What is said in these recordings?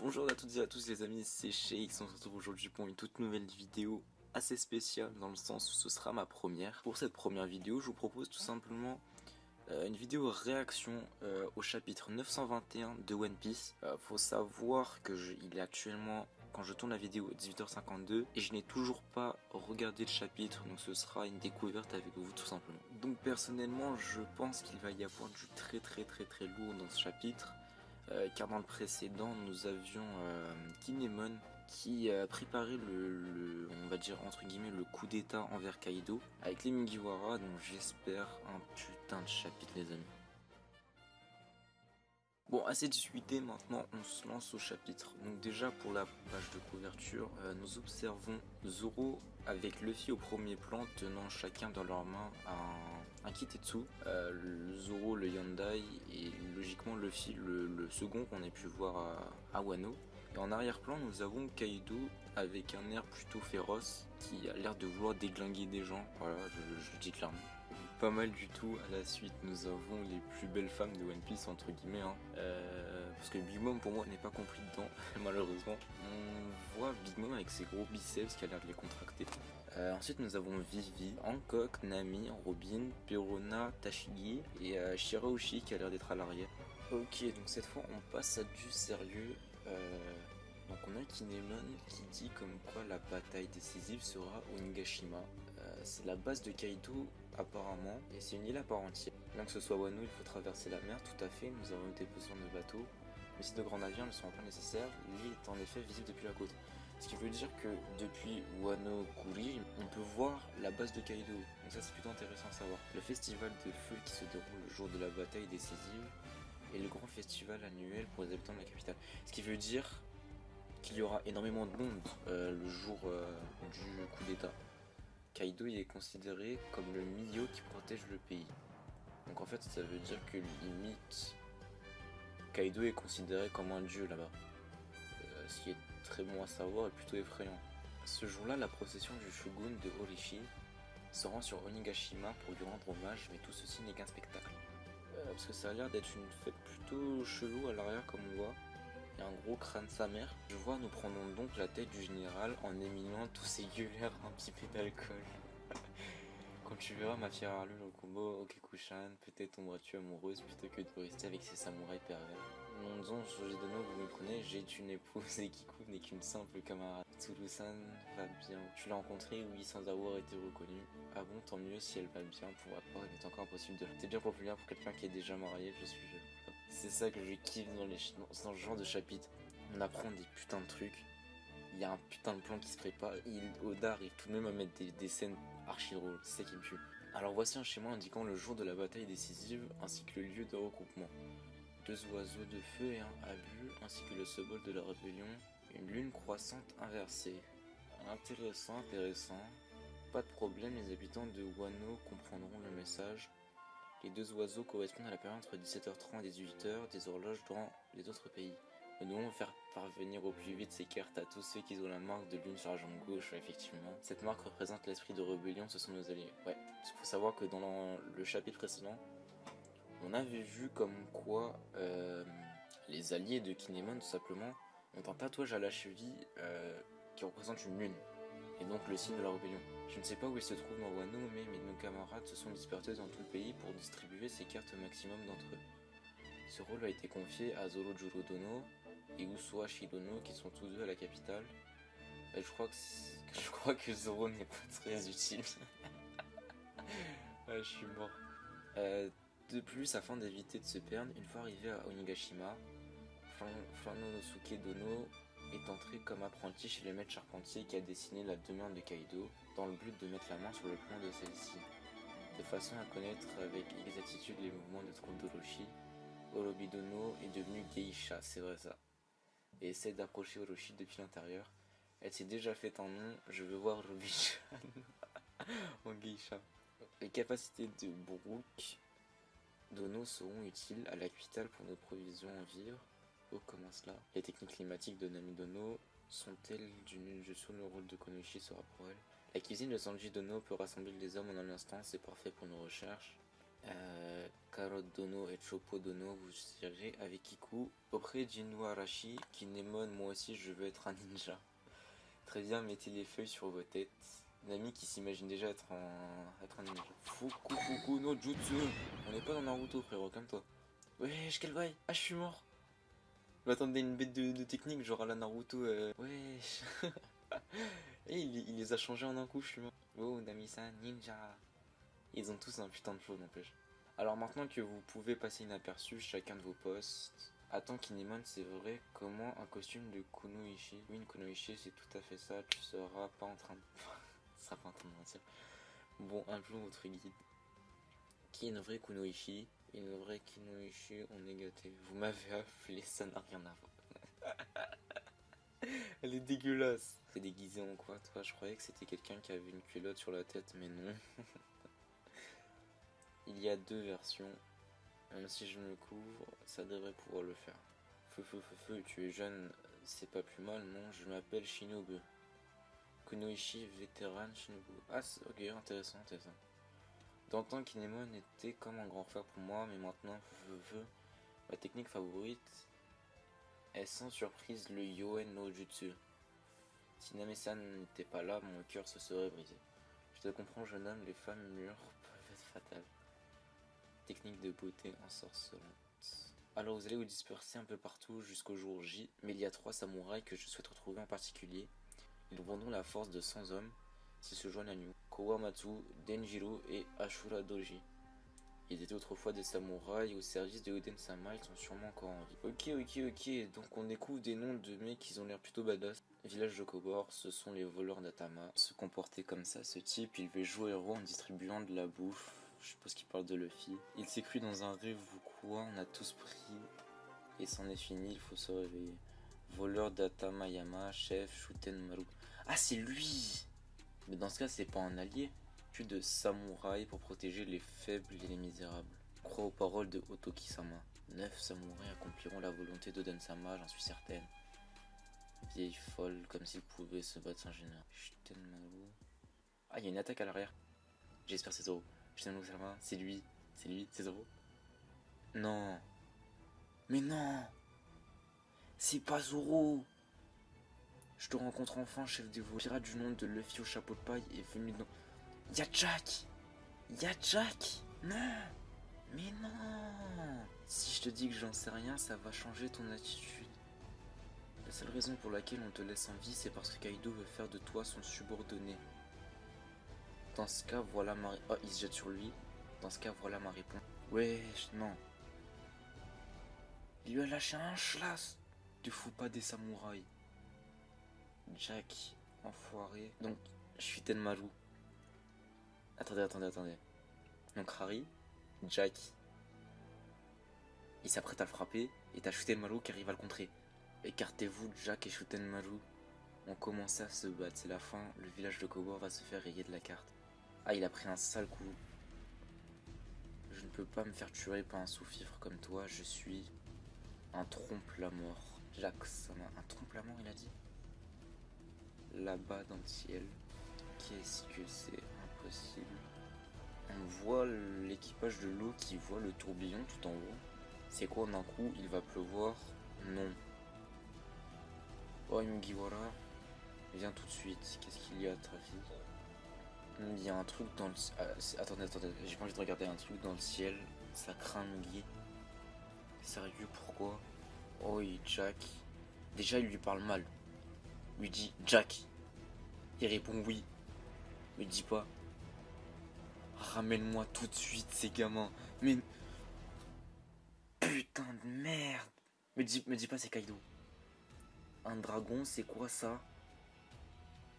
Bonjour à toutes et à tous les amis, c'est Sheik, on se retrouve aujourd'hui pour une toute nouvelle vidéo assez spéciale dans le sens où ce sera ma première. Pour cette première vidéo, je vous propose tout simplement euh, une vidéo réaction euh, au chapitre 921 de One Piece. Euh, faut savoir que il est actuellement quand je tourne la vidéo 18h52 et je n'ai toujours pas regardé le chapitre donc ce sera une découverte avec vous tout simplement. Donc personnellement je pense qu'il va y avoir du très très très très lourd dans ce chapitre euh, car dans le précédent nous avions euh, Kinemon qui a préparé le, on va dire entre guillemets le coup d'état envers Kaido avec les Mugiwara donc j'espère un putain de chapitre les amis. Bon, assez discuté, maintenant on se lance au chapitre. Donc déjà pour la page de couverture, euh, nous observons Zoro avec Luffy au premier plan tenant chacun dans leurs mains un, un Kitetsu. Euh, le Zoro le Yandai et logiquement le, le second qu'on a pu voir à, Wano. Et en arrière-plan nous avons Kaido avec un air plutôt féroce qui a l'air de vouloir déglinguer des gens. Voilà, je, je le dis clairement pas mal du tout. À la suite, nous avons les plus belles femmes de One Piece, entre guillemets. Hein. Euh, parce que Big Mom, pour moi, n'est pas compris dedans, malheureusement. On voit Big Mom avec ses gros biceps qui a l'air de les contracter. Euh, ensuite, nous avons Vivi, Hancock, Nami, Robin, Perona, Tashigi et euh, qui a l'air d'être à l'arrière. Ok, donc cette fois, on passe à du sérieux. Donc on a Kinemon qui dit comme quoi la bataille décisive sera au Nigashima. Euh, c'est la base de Kaido apparemment et c'est une île à part entière. Bien que ce soit Wano, il faut traverser la mer, tout à fait, nous avons des besoins de bateaux. Mais si de grands navires ne sont pas nécessaires, l'île est en effet visible depuis la côte. Ce qui veut dire que depuis Wano Kuri, on peut voir la base de Kaido. Donc ça c'est plutôt intéressant à savoir. Le festival de feu qui se déroule le jour de la bataille décisive est le grand festival annuel pour les habitants de la capitale. Ce qui veut dire qu'il y aura énormément de monde euh, le jour euh, du coup d'état. Kaido est considéré comme le milieu qui protège le pays. Donc en fait ça veut dire que limite Kaido est considéré comme un dieu là-bas. Euh, ce qui est très bon à savoir et plutôt effrayant. Ce jour-là, la procession du shogun de Horishi se rend sur Onigashima pour lui rendre hommage, mais tout ceci n'est qu'un spectacle. parce que ça a l'air d'être une fête plutôt chelou à l'arrière comme on voit un gros crâne sa mère. Je vois, nous prenons donc la tête du général en éminent tous ces gueulères un petit peu d'alcool. Quand tu verras ma fière Arlule au combo Okekushan, peut-être tomberas-tu amoureuse plutôt que de rester avec ces samouraïs pervers. Mon nom, Dono, vous me connaissez, j'ai une épouse et Kiku n'est qu'une simple camarade. Tsuru-san va bien. Tu l'as rencontrée, oui, sans avoir été reconnue. Ah bon, tant mieux si elle va bien, pour rapport, il est encore impossible de... C'est bien populaire pour quelqu'un qui est déjà marié, je suis jeune. C'est ça que je kiffe dans, les, dans ce genre de chapitre. On apprend des putains de trucs. Il y a un putain de plan qui se prépare. Il, Oda arrive tout de même à mettre des, scènes archi drôles. C'est qui me tue. Alors voici un schéma indiquant le jour de la bataille décisive ainsi que le lieu de regroupement. Deux oiseaux de feu et un abus ainsi que le symbole de la rébellion. Une lune croissante inversée. Intéressant, intéressant. Pas de problème, les habitants de Wano comprendront le message. Les deux oiseaux correspondent à la période entre 17h30 et 18h des horloges dans les autres pays. Nous devons faire parvenir au plus vite ces cartes à tous ceux qui ont la marque de lune sur la jambe gauche, effectivement. Cette marque représente l'esprit de rébellion, ce sont nos alliés. Ouais, il faut savoir que dans le chapitre précédent, on avait vu comme quoi euh, les alliés de Kinemon, tout simplement, ont un tatouage à la cheville euh, qui représente une lune et donc le signe de la rébellion. Je ne sais pas où il se trouve dans Wano, mais, nos camarades se sont dispersés dans tout le pays pour distribuer ces cartes au maximum d'entre eux. Ce rôle a été confié à Zoro Dono et Usua Shidono qui sont tous deux à la capitale. Et je crois que, je crois que Zoro n'est pas très utile. je suis mort. Euh, de plus, afin d'éviter de se perdre, une fois arrivé à Onigashima, Flanonosuke Dono est entré comme apprenti chez le maître charpentier qui a dessiné la demeure de Kaido dans le but de mettre la main sur le plan de celle-ci. De façon à connaître avec exactitude les mouvements de trompe d'Orochi, Orobidono est devenu Geisha, c'est vrai ça, et essaie d'approcher Orochi depuis l'intérieur. Elle s'est déjà fait un nom, je veux voir Robichan en Geisha. Les capacités de Brook Dono seront utiles à la capitale pour nos provisions en vivres, Oh, comment cela? Les techniques climatiques de Namidono sont-elles d'une sur le rôle de Konoshi sera pour elle La cuisine de Sanji Dono peut rassembler les hommes en un instant, c'est parfait pour nos recherches. Euh, Carotte Dono et Chopo Dono, vous irez avec Kiku auprès d'Inu Arashi, Kinemon, moi aussi je veux être un ninja. Très bien, mettez les feuilles sur vos têtes. Nami qui s'imagine déjà être, en... être un ninja. Fuku Fuku no Jutsu On n'est pas dans Naruto frérot, comme toi. Wesh, quel Ah, je suis mort Je m'attendais une bête de, technique, genre à la Naruto. Euh... Wesh Et il, les a changés en un coup, je suis mort. Oh, Nami-san, ninja Ils ont tous un putain de flow, n'empêche. Alors maintenant que vous pouvez passer inaperçu chacun de vos postes, Attends Kinemon, c'est vrai, comment un costume de Kunoichi Oui, une Kunoichi, c'est tout à fait ça, tu seras pas en train de... seras pas en train de mentir. Bon, un jour, votre guide. Qui est une vraie Kunoichi Une vraie Kunoichi, on est gâté. Vous m'avez appelé, ça n'a rien à voir. Elle est dégueulasse. C'est déguisé en quoi, toi? Je croyais que c'était quelqu'un qui avait une culotte sur la tête, mais non. Il y a deux versions. Même si je me couvre, ça devrait pouvoir le faire. Feu, feu, feu, feu, tu es jeune, c'est pas plus mal, non Je m'appelle Shinobu. Kunoichi, vétéran Shinobu. Ah, ok, intéressant, intéressant. D'antan, Kinemon était comme un grand frère pour moi, mais maintenant, feu, feu, ma technique favorite est sans surprise le Yoen no Jutsu. Si Name-san n'était pas là, mon cœur se serait brisé. Je te comprends, jeune homme, les femmes mûres peuvent être fatales technique de beauté ensorcelante. Alors vous allez vous disperser un peu partout jusqu'au jour J, mais il y a trois samouraïs que je souhaite retrouver en particulier. Ils vendront la force de 100 hommes s'ils se joignent à nous. Kowamatsu, Denjiro et Ashura Doji. Ils étaient autrefois des samouraïs au service de Oden Sama, ils sont sûrement encore en vie. Ok, ok, ok, donc on découvre des noms de mecs qui ont l'air plutôt badass. Village de Kobor, ce sont les voleurs d'Atama. Se comporter comme ça, ce type, il veut jouer héros en distribuant de la bouffe je suppose qu'il parle de Luffy. Il s'est cru dans un rêve ou quoi, on a tous pris. Et c'en est fini, il faut se réveiller. Voleur d'Atamayama, chef Shuten Maru. Ah, c'est lui Mais dans ce cas, c'est pas un allié. Tu de samouraï pour protéger les faibles et les misérables. Crois aux paroles de Otoki-sama. Neuf samouraïs accompliront la volonté d'Oden-sama, j'en suis certaine. Vieille folle, comme s'il pouvait se battre sans gêneur. Shuten Maru. Ah, il y a une attaque à l'arrière. J'espère c'est Zoro. C'est lui, c'est lui, c'est Zoro. Non. Mais non C'est pas Zoro Je te rencontre enfin, chef des voix. Pirate du nom de Luffy au chapeau de paille est venu dans... Y'a Jack Y'a Jack Non Mais non Si je te dis que j'en sais rien, ça va changer ton attitude. La seule raison pour laquelle on te laisse en vie, c'est parce que Kaido veut faire de toi son subordonné. Dans ce cas, voilà ma... Oh, il se jette sur lui. Dans ce cas, voilà ma réponse. Wesh, non. Il lui a lâché un schlass. Tu fous pas des samouraïs. Jack, enfoiré. Donc, je Tenmaru. Attendez, attendez, attendez. Donc Harry, Jack, il s'apprête à le frapper et t'as Shutenmaru qui arrive à le contrer. Écartez-vous, Jack et Shutenmaru ont commencé à se battre. C'est la fin, le village de Kogor va se faire rayer de la carte. Ah, il a pris un sale coup. Je ne peux pas me faire tuer par un sous-fifre comme toi. Je suis un trompe-la-mort. Ça un trompe-la-mort, il a dit? Là-bas dans le ciel. Qu'est-ce que c'est impossible? On voit l'équipage de l'eau qui voit le tourbillon tout en haut. C'est quoi d'un coup Il va pleuvoir? Non. Oh, Mugiwara, viens tout de suite. Qu'est-ce qu'il y a, trafic il y a un truc dans le... Ah, attendez, attendez, j'ai pas envie de regarder un truc dans le ciel. Ça craint Guy. Sérieux, pourquoi? Oh, oui, Jack. Déjà, il lui parle mal. Il lui dit Jack. Il répond oui. Mais dit pas. Ramène-moi tout de suite ces gamins. Mais... Putain de merde. Me dis, me dis pas c'est Kaido. Un dragon, c'est quoi ça?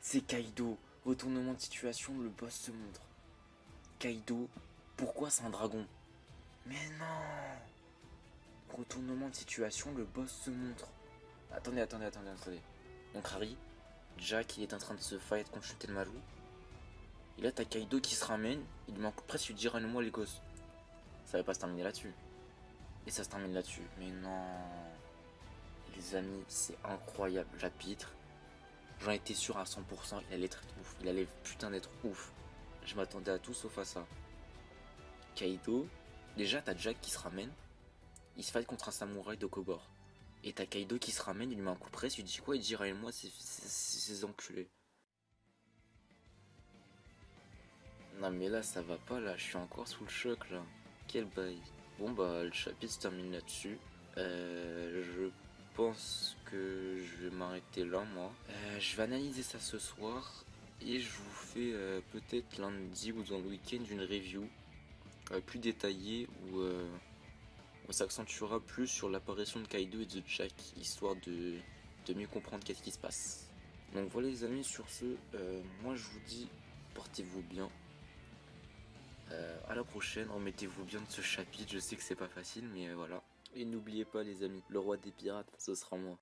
C'est Kaido. Retournement de situation, le boss se montre. Kaido, pourquoi c'est un dragon? Mais non Retournement de situation, le boss se montre. Attendez, attendez, attendez, attendez. Donc Harry, Jack, il est en train de se fight contre Shutenmaru. Et là, t'as Kaido qui se ramène. Il manque presque dire à moi les gosses. Ça va pas se terminer là-dessus. Et ça se termine là-dessus. Mais non. Les amis, c'est incroyable. Chapitre J'en étais sûr à 100%, il allait être ouf. Il allait putain d'être ouf. Je m'attendais à tout sauf à ça. Kaido, Déjà, t'as Jack qui se ramène, il se fight contre un samouraï de Kogor. Et t'as Kaido qui se ramène, il lui met un coup de presse, il dit quoi Il dit moi c'est ces enculés. Non mais là ça va pas là, je suis encore sous le choc là. Quel bail. Bon bah le chapitre se termine là-dessus. Euh, je pense que je vais m'arrêter là moi. Euh, je vais analyser ça ce soir et je vous fais euh, peut-être lundi ou dans le week-end une review plus détaillée où on s'accentuera plus sur l'apparition de Kaido et de Jack, histoire de, mieux comprendre qu'est-ce qui se passe. Donc voilà les amis, sur ce, euh, moi je vous dis, portez-vous bien. Euh, à la prochaine, remettez-vous bien de ce chapitre, je sais que c'est pas facile, mais euh, voilà. Et n'oubliez pas les amis, le roi des pirates, ce sera moi.